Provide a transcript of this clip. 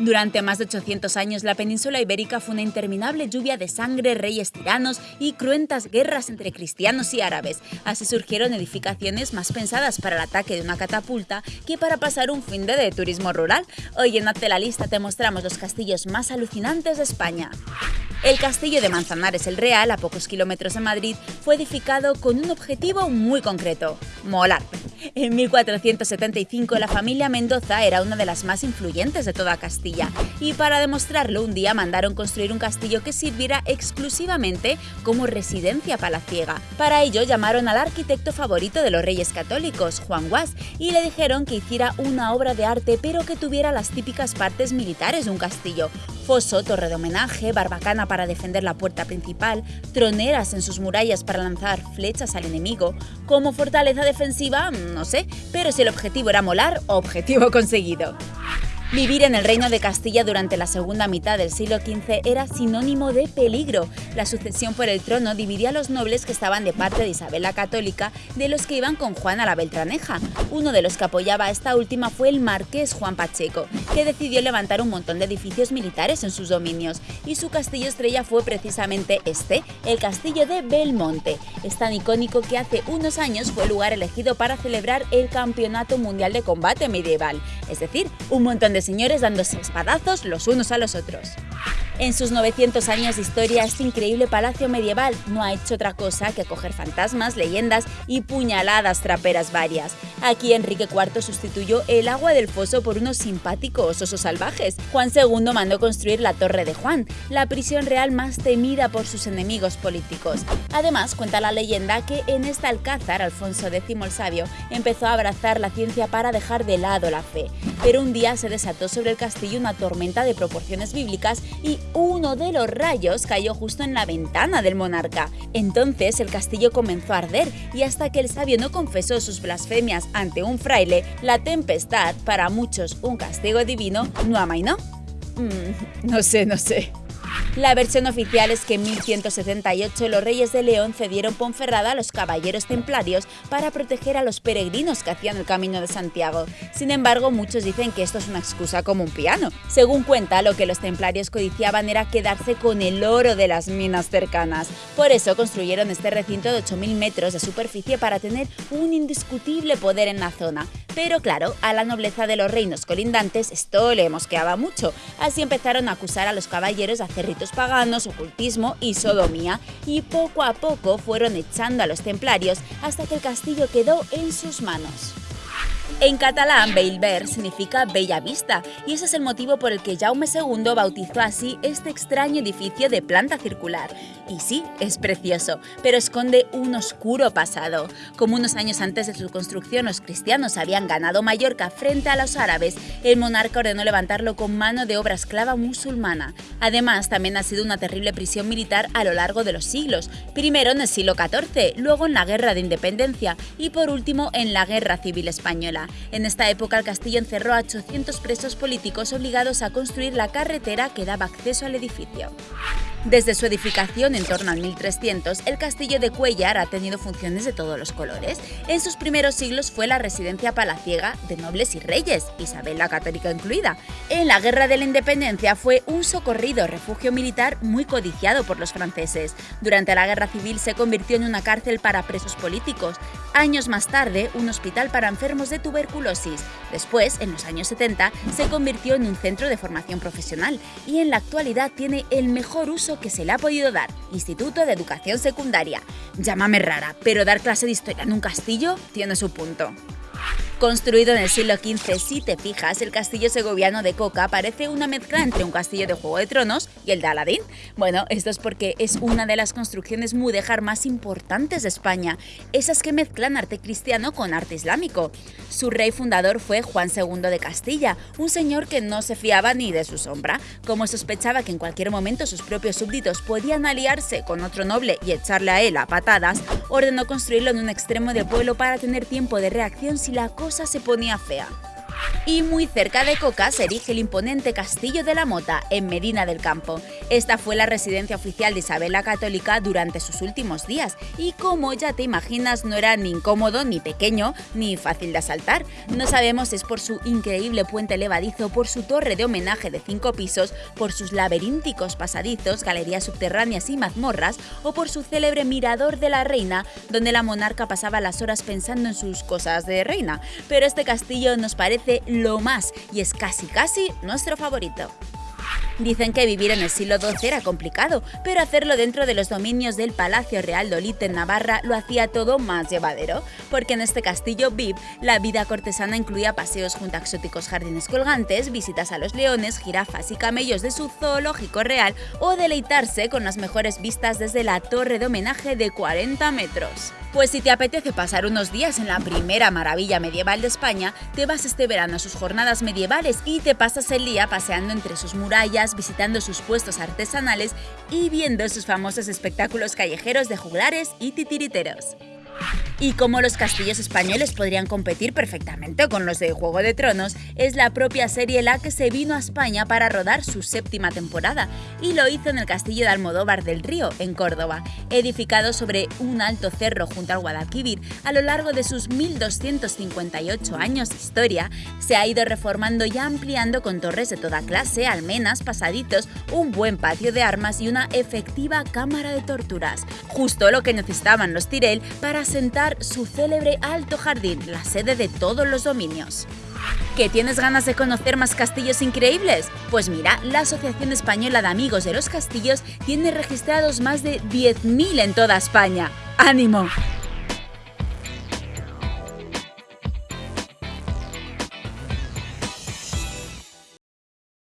Durante más de 800 años, la península ibérica fue una interminable lluvia de sangre, reyes tiranos y cruentas guerras entre cristianos y árabes. Así surgieron edificaciones más pensadas para el ataque de una catapulta que para pasar un fin de, de turismo rural. Hoy en Hazte la Lista te mostramos los castillos más alucinantes de España. El castillo de Manzanares el Real, a pocos kilómetros de Madrid, fue edificado con un objetivo muy concreto, molar. En 1475 la familia Mendoza era una de las más influyentes de toda Castilla y para demostrarlo un día mandaron construir un castillo que sirviera exclusivamente como residencia palaciega. Para ello llamaron al arquitecto favorito de los reyes católicos, Juan Guas, y le dijeron que hiciera una obra de arte pero que tuviera las típicas partes militares de un castillo, foso, torre de homenaje, barbacana para defender la puerta principal, troneras en sus murallas para lanzar flechas al enemigo. Como fortaleza defensiva, no sé, pero si el objetivo era molar, objetivo conseguido. Vivir en el reino de Castilla durante la segunda mitad del siglo XV era sinónimo de peligro. La sucesión por el trono dividía a los nobles que estaban de parte de Isabel la Católica de los que iban con Juana la Beltraneja. Uno de los que apoyaba a esta última fue el marqués Juan Pacheco, que decidió levantar un montón de edificios militares en sus dominios, y su castillo estrella fue precisamente este, el castillo de Belmonte. Es tan icónico que hace unos años fue el lugar elegido para celebrar el Campeonato Mundial de Combate Medieval, es decir, un montón señores dándose espadazos los unos a los otros. En sus 900 años de historia, este increíble palacio medieval no ha hecho otra cosa que acoger fantasmas, leyendas y puñaladas traperas varias. Aquí Enrique IV sustituyó el agua del foso por unos simpáticos osos salvajes. Juan II mandó construir la Torre de Juan, la prisión real más temida por sus enemigos políticos. Además, cuenta la leyenda que en este alcázar Alfonso X el Sabio empezó a abrazar la ciencia para dejar de lado la fe. Pero un día se desató sobre el castillo una tormenta de proporciones bíblicas y uno de los rayos cayó justo en la ventana del monarca. Entonces el castillo comenzó a arder y hasta que el sabio no confesó sus blasfemias ante un fraile, la tempestad, para muchos un castigo divino, no amainó. Mm, no sé, no sé. La versión oficial es que en 1178 los reyes de León cedieron Ponferrada a los caballeros templarios para proteger a los peregrinos que hacían el camino de Santiago. Sin embargo, muchos dicen que esto es una excusa como un piano. Según cuenta, lo que los templarios codiciaban era quedarse con el oro de las minas cercanas. Por eso construyeron este recinto de 8.000 metros de superficie para tener un indiscutible poder en la zona. Pero claro, a la nobleza de los reinos colindantes esto le mosqueaba mucho, así empezaron a acusar a los caballeros de hacer ritos paganos, ocultismo y sodomía, y poco a poco fueron echando a los templarios hasta que el castillo quedó en sus manos. En catalán, Bellver significa Bella Vista, y ese es el motivo por el que Jaume II bautizó así este extraño edificio de planta circular. Y sí, es precioso, pero esconde un oscuro pasado. Como unos años antes de su construcción los cristianos habían ganado Mallorca frente a los árabes, el monarca ordenó levantarlo con mano de obra esclava musulmana. Además, también ha sido una terrible prisión militar a lo largo de los siglos, primero en el siglo XIV, luego en la Guerra de Independencia y por último en la Guerra Civil Española. En esta época el castillo encerró a 800 presos políticos obligados a construir la carretera que daba acceso al edificio. Desde su edificación en torno al 1300, el castillo de Cuellar ha tenido funciones de todos los colores. En sus primeros siglos fue la residencia palaciega de nobles y reyes, Isabel la Católica incluida. En la Guerra de la Independencia fue un socorrido refugio militar muy codiciado por los franceses. Durante la Guerra Civil se convirtió en una cárcel para presos políticos. Años más tarde, un hospital para enfermos de tuberculosis. Después, en los años 70, se convirtió en un centro de formación profesional y en la actualidad tiene el mejor uso que se le ha podido dar, Instituto de Educación Secundaria. Llámame rara, pero dar clase de historia en un castillo tiene su punto. Construido en el siglo XV, si te fijas, el castillo segoviano de Coca parece una mezcla entre un castillo de Juego de Tronos y el de Aladín. Bueno, esto es porque es una de las construcciones mudéjar más importantes de España, esas que mezclan arte cristiano con arte islámico. Su rey fundador fue Juan II de Castilla, un señor que no se fiaba ni de su sombra. Como sospechaba que en cualquier momento sus propios súbditos podían aliarse con otro noble y echarle a él a patadas, ordenó construirlo en un extremo del pueblo para tener tiempo de reacción si la cosa se ponía fea. Y muy cerca de Coca se erige el imponente Castillo de la Mota, en Medina del Campo. Esta fue la residencia oficial de Isabel la Católica durante sus últimos días, y como ya te imaginas, no era ni incómodo, ni pequeño, ni fácil de asaltar. No sabemos si es por su increíble puente levadizo, por su torre de homenaje de cinco pisos, por sus laberínticos pasadizos, galerías subterráneas y mazmorras, o por su célebre mirador de la reina, donde la monarca pasaba las horas pensando en sus cosas de reina. Pero este castillo nos parece lo más y es casi casi nuestro favorito. Dicen que vivir en el siglo XII era complicado, pero hacerlo dentro de los dominios del Palacio Real de Olite en Navarra lo hacía todo más llevadero, porque en este castillo VIP la vida cortesana incluía paseos junto a exóticos jardines colgantes, visitas a los leones, jirafas y camellos de su zoológico real o deleitarse con las mejores vistas desde la torre de homenaje de 40 metros. Pues si te apetece pasar unos días en la primera maravilla medieval de España, te vas este verano a sus jornadas medievales y te pasas el día paseando entre sus murallas, visitando sus puestos artesanales y viendo sus famosos espectáculos callejeros de juglares y titiriteros. Y como los castillos españoles podrían competir perfectamente con los de Juego de Tronos, es la propia serie la que se vino a España para rodar su séptima temporada, y lo hizo en el castillo de Almodóvar del Río, en Córdoba, edificado sobre un alto cerro junto al Guadalquivir. A lo largo de sus 1258 años de historia, se ha ido reformando y ampliando con torres de toda clase, almenas, pasaditos, un buen patio de armas y una efectiva cámara de torturas. Justo lo que necesitaban los Tirel para sentar su célebre Alto Jardín, la sede de todos los dominios. ¿Que tienes ganas de conocer más castillos increíbles? Pues mira, la Asociación Española de Amigos de los Castillos tiene registrados más de 10.000 en toda España. ¡Ánimo!